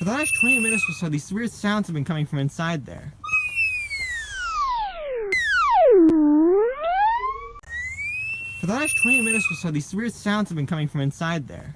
For the last 20 minutes or so, these weird sounds have been coming from inside there. For the last 20 minutes or so, these weird sounds have been coming from inside there.